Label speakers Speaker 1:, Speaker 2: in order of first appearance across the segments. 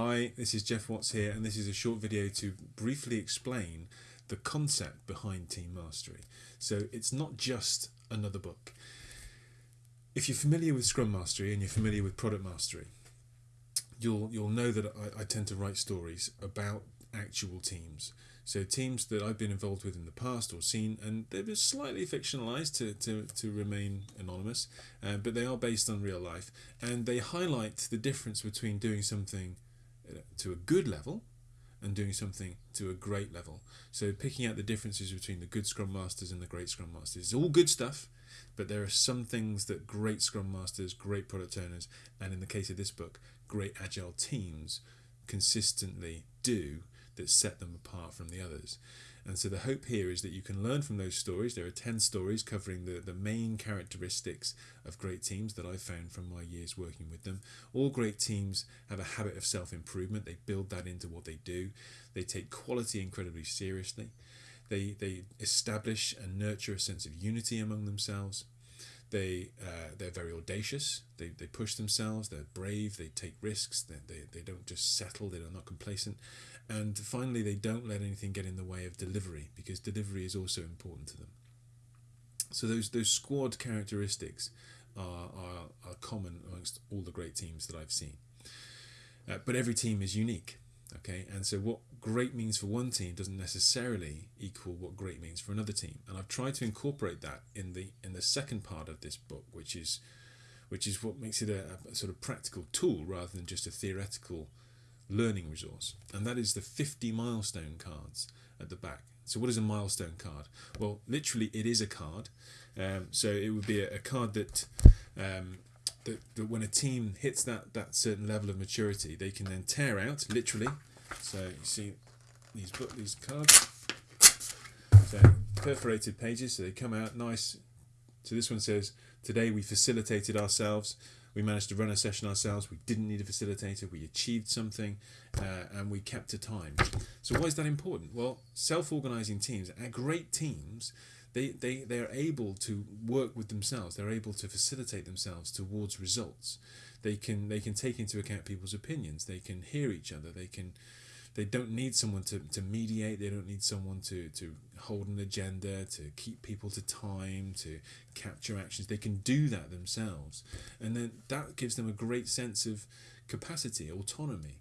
Speaker 1: Hi, this is Geoff Watts here, and this is a short video to briefly explain the concept behind Team Mastery. So it's not just another book. If you're familiar with Scrum Mastery and you're familiar with Product Mastery, you'll you'll know that I, I tend to write stories about actual teams. So teams that I've been involved with in the past or seen, and they've been slightly fictionalized to, to, to remain anonymous, uh, but they are based on real life, and they highlight the difference between doing something to a good level and doing something to a great level. So picking out the differences between the good Scrum Masters and the great Scrum Masters. is all good stuff, but there are some things that great Scrum Masters, great product owners, and in the case of this book, great agile teams consistently do that set them apart from the others. And so the hope here is that you can learn from those stories. There are 10 stories covering the, the main characteristics of great teams that I've found from my years working with them. All great teams have a habit of self improvement, they build that into what they do, they take quality incredibly seriously. They, they establish and nurture a sense of unity among themselves. They uh, they're very audacious. They, they push themselves. They're brave. They take risks. They, they, they don't just settle. They're not complacent, and finally, they don't let anything get in the way of delivery because delivery is also important to them. So those those squad characteristics are, are, are common amongst all the great teams that I've seen. Uh, but every team is unique, okay? And so what great means for one team doesn't necessarily equal what great means for another team. And I've tried to incorporate that in the in the second part of this book, which is which is what makes it a, a sort of practical tool rather than just a theoretical learning resource, and that is the 50 milestone cards at the back. So, what is a milestone card? Well, literally, it is a card. Um, so, it would be a, a card that, um, that, that when a team hits that, that certain level of maturity, they can then tear out, literally. So, you see these book these cards. So, perforated pages, so they come out nice. So, this one says, Today we facilitated ourselves we managed to run a session ourselves. We didn't need a facilitator. We achieved something, uh, and we kept to time. So why is that important? Well, self-organizing teams, are great teams, they they they are able to work with themselves. They're able to facilitate themselves towards results. They can they can take into account people's opinions. They can hear each other. They can they don't need someone to, to mediate they don't need someone to, to hold an agenda to keep people to time to capture actions they can do that themselves and then that gives them a great sense of capacity autonomy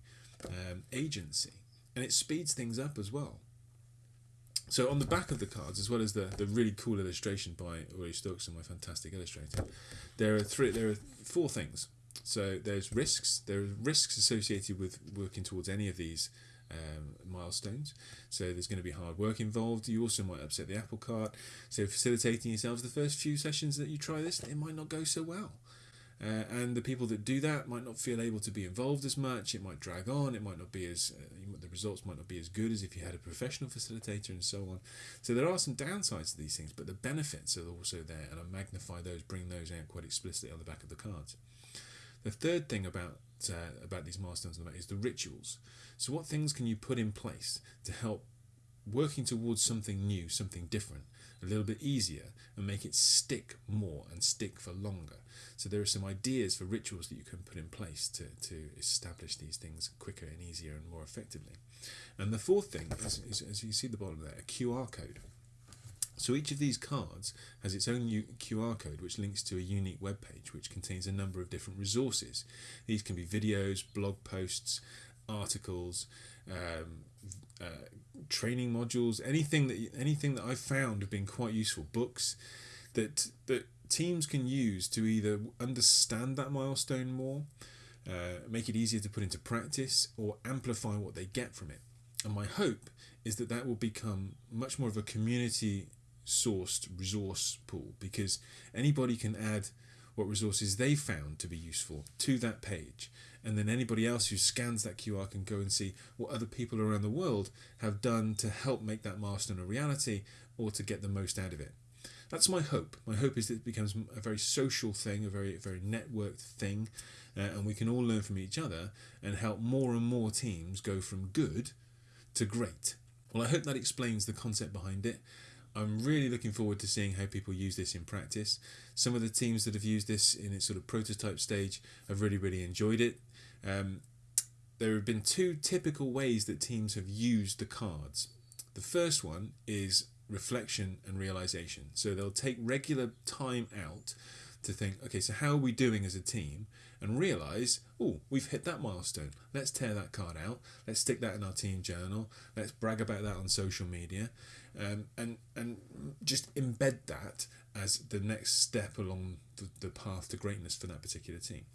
Speaker 1: um, agency and it speeds things up as well so on the back of the cards, as well as the, the really cool illustration by Uri Stokes, and my fantastic illustrator, there are three there are four things. So there's risks. There are risks associated with working towards any of these um, milestones. So there's going to be hard work involved. You also might upset the apple cart. So facilitating yourselves the first few sessions that you try this, it might not go so well. Uh, and the people that do that might not feel able to be involved as much. It might drag on. It might not be as uh, the results might not be as good as if you had a professional facilitator and so on. So there are some downsides to these things, but the benefits are also there, and I magnify those, bring those out quite explicitly on the back of the cards. The third thing about uh, about these milestones is the rituals. So, what things can you put in place to help working towards something new, something different, a little bit easier, and make it stick more and stick for longer? So, there are some ideas for rituals that you can put in place to, to establish these things quicker and easier and more effectively. And the fourth thing is, is as you see the bottom there, a QR code. So each of these cards has its own QR code which links to a unique web page which contains a number of different resources. These can be videos, blog posts, articles, um, uh, training modules, anything that anything that I've found have been quite useful. Books that that teams can use to either understand that milestone more, uh, make it easier to put into practice, or amplify what they get from it. And my hope is that that will become much more of a community sourced resource pool because anybody can add what resources they found to be useful to that page and then anybody else who scans that QR can go and see what other people around the world have done to help make that milestone a reality or to get the most out of it. That's my hope. My hope is that it becomes a very social thing, a very very networked thing, uh, and we can all learn from each other and help more and more teams go from good to great. Well, I hope that explains the concept behind it. I'm really looking forward to seeing how people use this in practice. Some of the teams that have used this in its sort of prototype stage have really, really enjoyed it. Um, there have been two typical ways that teams have used the cards. The first one is reflection and realization. So they'll take regular time out to think, okay, so how are we doing as a team? And realize, oh, we've hit that milestone. Let's tear that card out. Let's stick that in our team journal. Let's brag about that on social media, um, and and just embed that as the next step along the, the path to greatness for that particular team.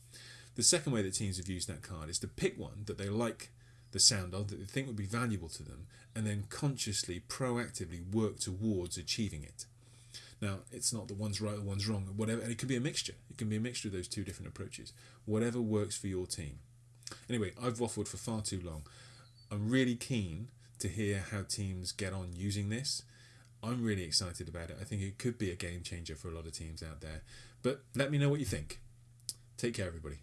Speaker 1: The second way that teams have used that card is to pick one that they like the sound of, that they think would be valuable to them, and then consciously, proactively work towards achieving it. Now, it's not that one's right or one's wrong, whatever, and it can be a mixture. It can be a mixture of those two different approaches. Whatever works for your team. Anyway, I've waffled for far too long. I'm really keen to hear how teams get on using this. I'm really excited about it. I think it could be a game changer for a lot of teams out there. But let me know what you think. Take care, everybody.